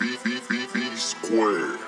B, B, B, B square.